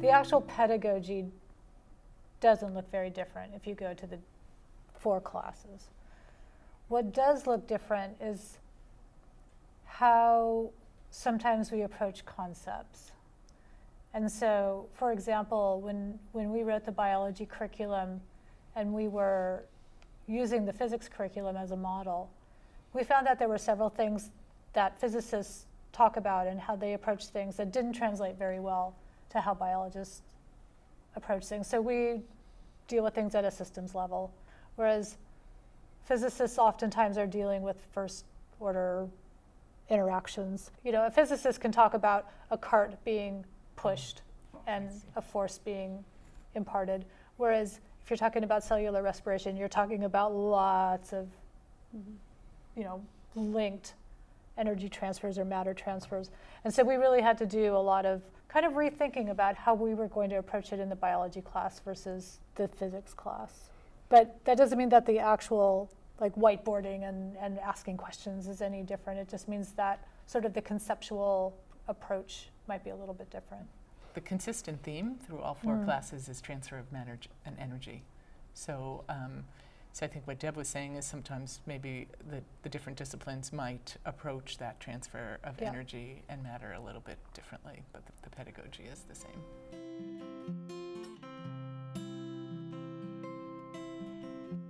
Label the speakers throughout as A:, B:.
A: The actual pedagogy doesn't look very different if you go to the four classes. What does look different is how sometimes we approach concepts. And so, for example, when, when we wrote the biology curriculum and we were using the physics curriculum as a model, we found that there were several things that physicists talk about and how they approach things that didn't translate very well to how biologists approach things. So we deal with things at a systems level, whereas physicists oftentimes are dealing with first order interactions. You know, a physicist can talk about a cart being pushed and a force being imparted, whereas if you're talking about cellular respiration, you're talking about lots of, you know, linked energy transfers or matter transfers. And so we really had to do a lot of kind of rethinking about how we were going to approach it in the biology class versus the physics class. But that doesn't mean that the actual like whiteboarding and, and asking questions is any different. It just means that sort of the conceptual approach might be a little bit different.
B: The consistent theme through all four
A: Mm.
B: classes is transfer of matter and energy. So, um, so I think what Deb was saying is sometimes maybe the, the different disciplines might approach that transfer of
A: Yeah.
B: energy and matter a little bit differently, but the, the pedagogy is the same.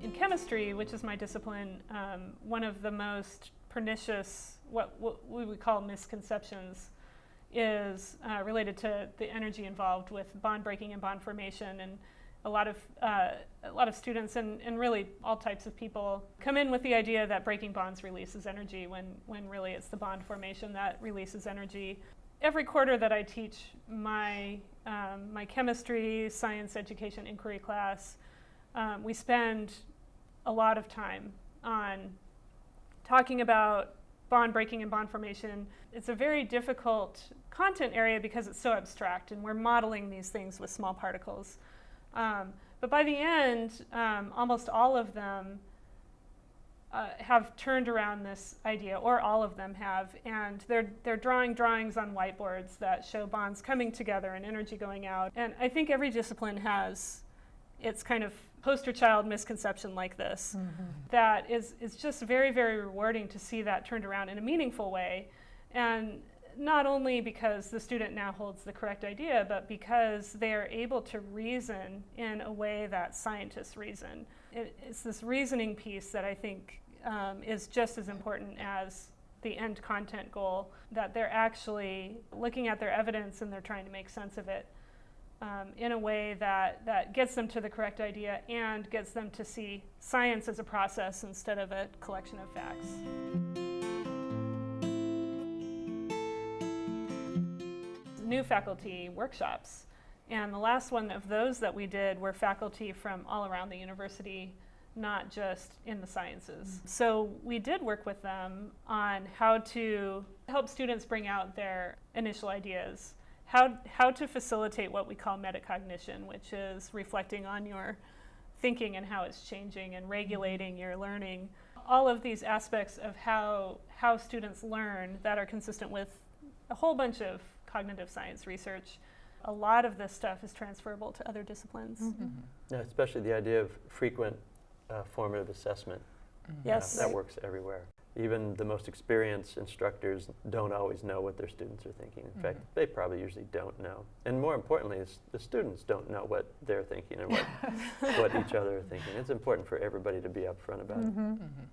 C: In chemistry, which is my discipline, um, one of the most pernicious, what, what we would call misconceptions, is uh, related to the energy involved with bond breaking and bond formation. And a lot of, uh, a lot of students and, and really all types of people come in with the idea that breaking bonds releases energy when, when really it's the bond formation that releases energy. Every quarter that I teach my, um, my chemistry, science, education, inquiry class, um, we spend a lot of time on talking about bond breaking and bond formation. It's a very difficult content area because it's so abstract and we're modeling these things with small particles. Um, but by the end, um, almost all of them uh, have turned around this idea, or all of them have, and they're, they're drawing drawings on whiteboards that show bonds coming together and energy going out. And I think every discipline has its kind of poster child misconception like this that is, is just very, very rewarding to see that turned around in a meaningful way. And not only because the student now holds the correct idea, but because they are able to reason in a way that scientists reason. It, it's this reasoning piece that I think um, is just as important as the end content goal, that they're actually looking at their evidence and they're trying to make sense of it um, in a way that, that gets them to the correct idea and gets them to see science as a process instead of a collection of facts. New faculty workshops. And the last one of those that we did were faculty from all around the university, not just in the sciences. Mm-hmm. So we did work with them on how to help students bring out their initial ideas how, how to facilitate what we call metacognition, which is reflecting on your thinking and how it's changing and regulating mm-hmm. your learning. All of these aspects of how, how students learn that are consistent with a whole bunch of cognitive science research. A lot of this stuff is transferable to other disciplines.
D: Yeah, especially the idea of frequent uh, formative assessment. uh,
C: Yes.
D: that works everywhere. Even the most experienced instructors don't always know what their students are thinking. In fact,
B: Mhm.
D: they probably usually don't know. And more importantly, is the students don't know what they're thinking and what, what each other are thinking. It's important for everybody to be upfront about it.
A: Mhm.
B: Mhm.